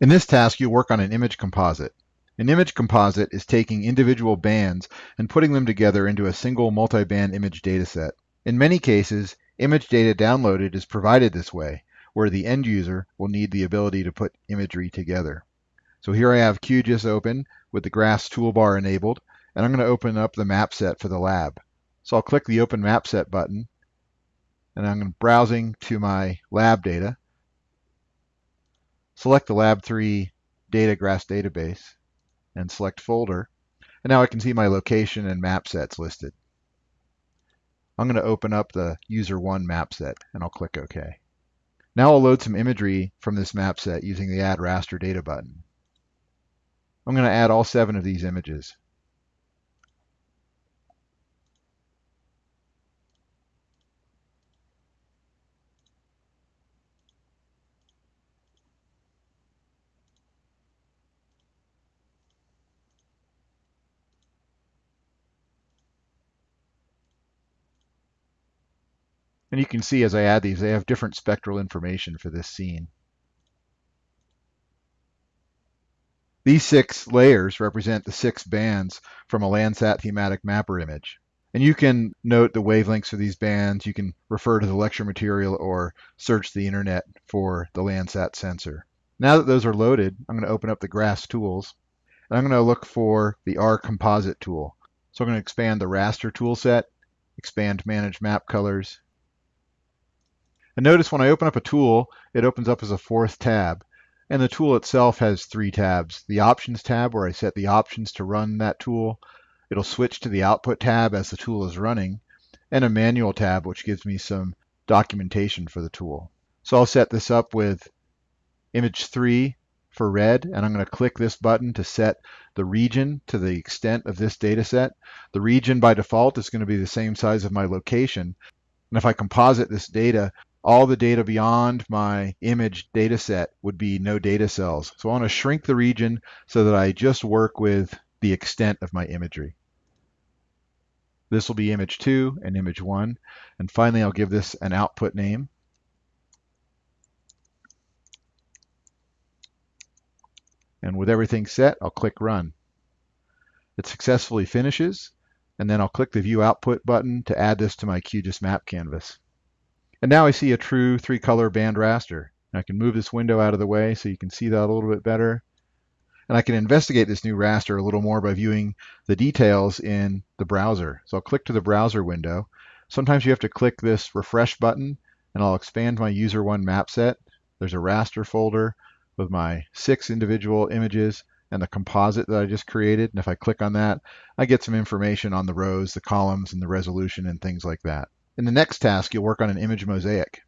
In this task, you'll work on an image composite. An image composite is taking individual bands and putting them together into a single multi-band image dataset. In many cases, image data downloaded is provided this way, where the end user will need the ability to put imagery together. So here I have QGIS open with the GRASS toolbar enabled, and I'm going to open up the map set for the lab. So I'll click the Open Map Set button, and I'm browsing to my lab data. Select the Lab 3 Data GRASS database and select Folder. And now I can see my location and map sets listed. I'm going to open up the User 1 map set and I'll click OK. Now I'll load some imagery from this map set using the Add Raster Data button. I'm going to add all seven of these images. And you can see as I add these, they have different spectral information for this scene. These six layers represent the six bands from a Landsat thematic mapper image. And you can note the wavelengths for these bands. You can refer to the lecture material or search the internet for the Landsat sensor. Now that those are loaded, I'm going to open up the GRASS tools. And I'm going to look for the R composite tool. So I'm going to expand the raster tool set, expand manage map colors, and notice when I open up a tool, it opens up as a fourth tab. And the tool itself has three tabs. The Options tab, where I set the options to run that tool. It'll switch to the Output tab as the tool is running. And a Manual tab, which gives me some documentation for the tool. So I'll set this up with image 3 for red, and I'm going to click this button to set the region to the extent of this data set. The region by default is going to be the same size of my location. And if I composite this data, all the data beyond my image data set would be no data cells. So I want to shrink the region so that I just work with the extent of my imagery. This will be image 2 and image 1. And finally, I'll give this an output name. And with everything set, I'll click Run. It successfully finishes, and then I'll click the View Output button to add this to my QGIS map canvas. And now I see a true three color band raster. And I can move this window out of the way so you can see that a little bit better. And I can investigate this new raster a little more by viewing the details in the browser. So I'll click to the browser window. Sometimes you have to click this refresh button and I'll expand my user one map set. There's a raster folder with my six individual images and the composite that I just created. And if I click on that, I get some information on the rows, the columns, and the resolution and things like that. In the next task, you'll work on an image mosaic.